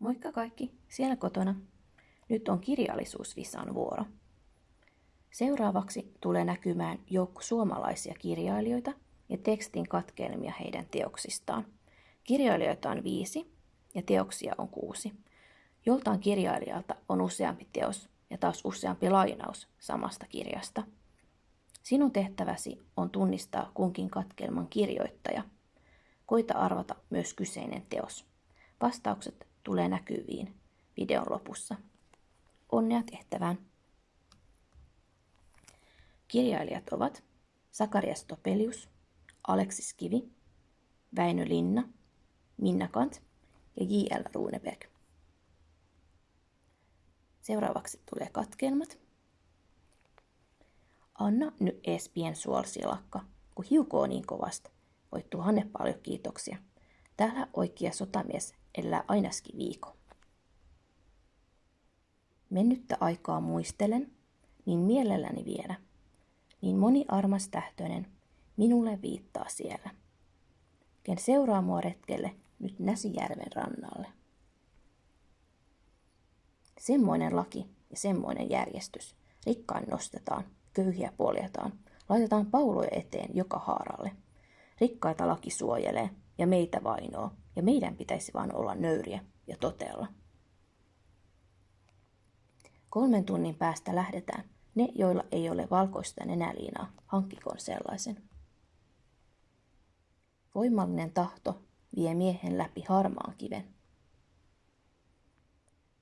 Moikka kaikki, siellä kotona. Nyt on kirjallisuusvisan vuoro. Seuraavaksi tulee näkymään joukko suomalaisia kirjailijoita ja tekstin katkelmia heidän teoksistaan. Kirjailijoita on viisi ja teoksia on kuusi. Joltain kirjailijalta on useampi teos ja taas useampi lainaus samasta kirjasta. Sinun tehtäväsi on tunnistaa kunkin katkelman kirjoittaja. Koita arvata myös kyseinen teos. Vastaukset tulee näkyviin videon lopussa. Onnea tehtävään! Kirjailijat ovat Sakarias Topelius, Aleksis Kivi, Väinö Linna, Minna Kant ja J.L. Runeberg. Seuraavaksi tulee katkelmat. Anna nyt ees pien suolsilakka, kun hiukoo niin kovasta. Voit tuhanne paljon kiitoksia. Täällä oikea sotamies elää ainakin viikon. Mennyttä aikaa muistelen, niin mielelläni vielä. Niin moni armas tähtöinen minulle viittaa siellä. Ken seuraa mua retkelle nyt Näsijärven rannalle. Semmoinen laki ja semmoinen järjestys. Rikkaan nostetaan, köyhiä poljetaan, laitetaan pauloja eteen joka haaralle. Rikkaita laki suojelee ja meitä vainoo, ja meidän pitäisi vaan olla nöyriä ja totella. Kolmen tunnin päästä lähdetään. Ne, joilla ei ole valkoista nenäliinaa, hankkikoon sellaisen. Voimallinen tahto vie miehen läpi harmaan kiven.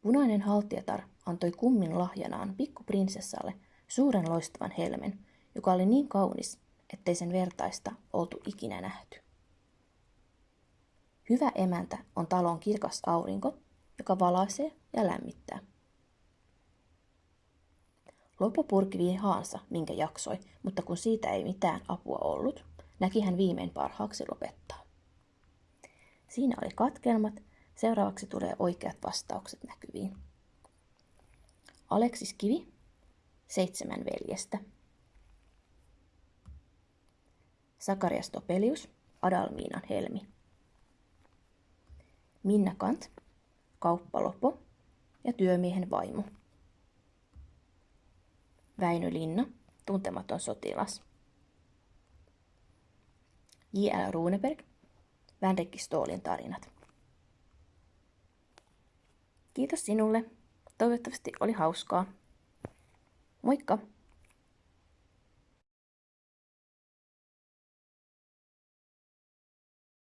Punainen haltiatar antoi kummin lahjanaan pikkuprinsessalle suuren loistavan helmen, joka oli niin kaunis, ettei sen vertaista oltu ikinä nähty. Hyvä emäntä on talon kirkas aurinko, joka valaisee ja lämmittää. Loppu purki haansa, minkä jaksoi, mutta kun siitä ei mitään apua ollut, näki hän viimein parhaaksi lopettaa. Siinä oli katkelmat, seuraavaksi tulee oikeat vastaukset näkyviin. Aleksis Kivi, seitsemän veljestä. Sakarias Topelius, Adalmiinan helmi. Minna Kant, kauppalopo ja työmiehen vaimo. Väinö Linna, tuntematon sotilas. J.L. Runeberg, Vänrikki Stoolin tarinat. Kiitos sinulle. Toivottavasti oli hauskaa. Moikka!